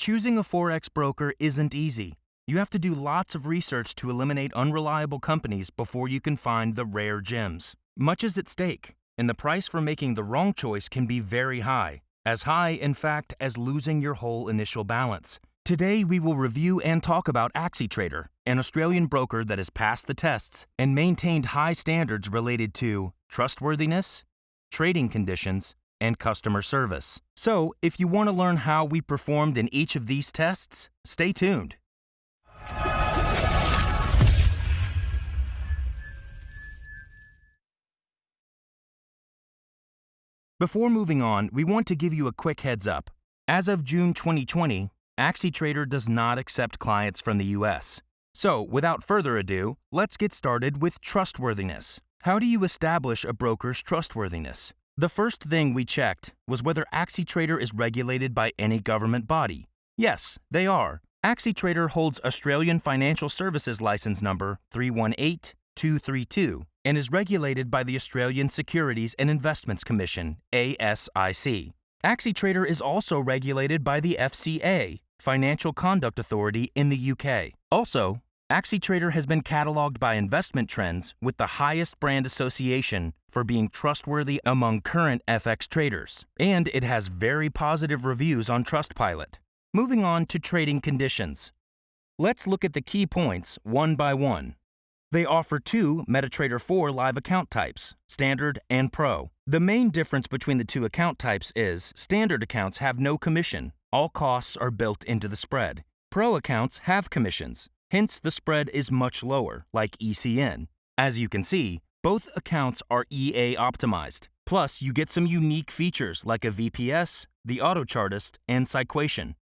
Choosing a Forex broker isn't easy. You have to do lots of research to eliminate unreliable companies before you can find the rare gems. Much is at stake, and the price for making the wrong choice can be very high. As high, in fact, as losing your whole initial balance. Today, we will review and talk about AxiTrader, an Australian broker that has passed the tests and maintained high standards related to trustworthiness, trading conditions, and customer service. So, if you want to learn how we performed in each of these tests, stay tuned. Before moving on, we want to give you a quick heads up. As of June 2020, AxiTrader does not accept clients from the US. So, without further ado, let's get started with trustworthiness. How do you establish a broker's trustworthiness? The first thing we checked was whether AxiTrader is regulated by any government body. Yes, they are. AxiTrader holds Australian Financial Services License Number 318232 and is regulated by the Australian Securities and Investments Commission, ASIC. AxiTrader is also regulated by the FCA, Financial Conduct Authority in the UK. Also, AxiTrader has been cataloged by Investment Trends with the highest brand association for being trustworthy among current FX traders, and it has very positive reviews on Trustpilot. Moving on to trading conditions. Let's look at the key points one by one. They offer two MetaTrader 4 live account types, Standard and Pro. The main difference between the two account types is Standard accounts have no commission. All costs are built into the spread. Pro accounts have commissions, hence the spread is much lower, like ECN. As you can see, both accounts are EA optimized. Plus, you get some unique features like a VPS, the Auto Chartist, and PsyQuation.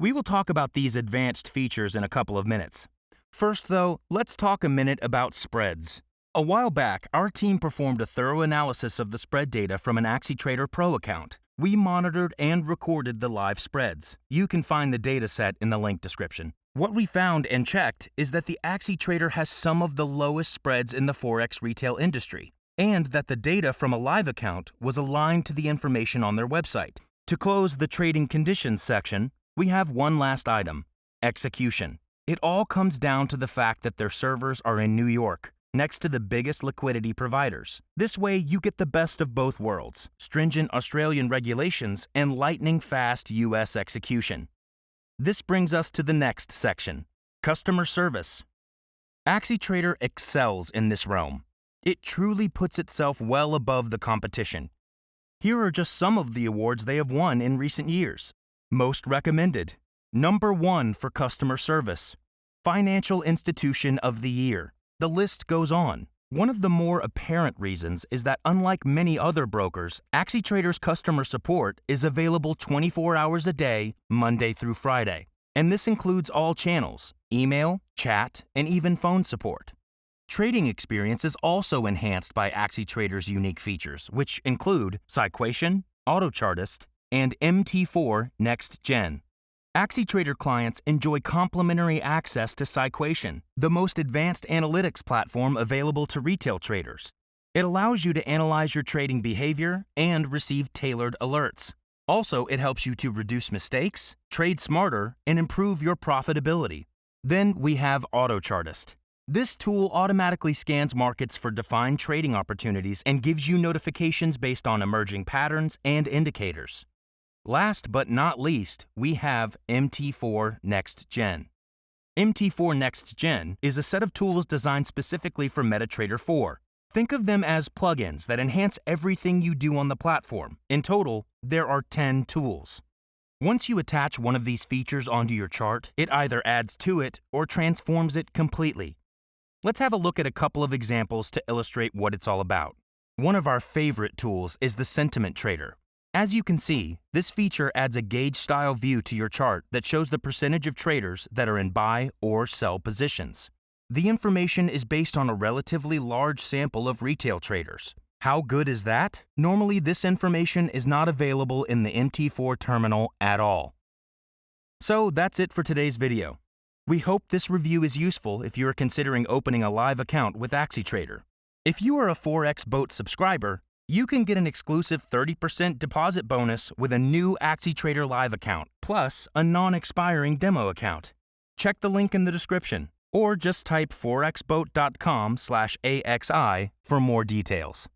We will talk about these advanced features in a couple of minutes. First, though, let's talk a minute about spreads. A while back, our team performed a thorough analysis of the spread data from an AxiTrader Pro account. We monitored and recorded the live spreads. You can find the data set in the link description. What we found and checked is that the AxiTrader has some of the lowest spreads in the Forex retail industry, and that the data from a live account was aligned to the information on their website. To close the trading conditions section, we have one last item execution. It all comes down to the fact that their servers are in New York, next to the biggest liquidity providers. This way, you get the best of both worlds stringent Australian regulations and lightning fast US execution. This brings us to the next section customer service. AxiTrader excels in this realm. It truly puts itself well above the competition. Here are just some of the awards they have won in recent years. Most recommended. Number one for customer service. Financial Institution of the Year. The list goes on. One of the more apparent reasons is that unlike many other brokers, AxiTrader's customer support is available 24 hours a day, Monday through Friday. And this includes all channels email, chat, and even phone support. Trading experience is also enhanced by AxiTrader's unique features, which include PsyQuation, AutoChartist, and MT4 Next Gen. AxiTrader clients enjoy complimentary access to PsyQuation, the most advanced analytics platform available to retail traders. It allows you to analyze your trading behavior and receive tailored alerts. Also, it helps you to reduce mistakes, trade smarter, and improve your profitability. Then we have AutoChartist. This tool automatically scans markets for defined trading opportunities and gives you notifications based on emerging patterns and indicators. Last but not least, we have MT4 Next Gen. MT4 Next Gen is a set of tools designed specifically for MetaTrader 4. Think of them as plugins that enhance everything you do on the platform. In total, there are 10 tools. Once you attach one of these features onto your chart, it either adds to it or transforms it completely. Let's have a look at a couple of examples to illustrate what it's all about. One of our favorite tools is the Sentiment Trader, as you can see, this feature adds a gauge-style view to your chart that shows the percentage of traders that are in buy or sell positions. The information is based on a relatively large sample of retail traders. How good is that? Normally, this information is not available in the MT4 terminal at all. So that's it for today's video. We hope this review is useful if you are considering opening a live account with AxiTrader. If you are a Forex Boat subscriber, you can get an exclusive 30% deposit bonus with a new AxiTrader Live account, plus a non expiring demo account. Check the link in the description or just type forexboat.com slash AXI for more details.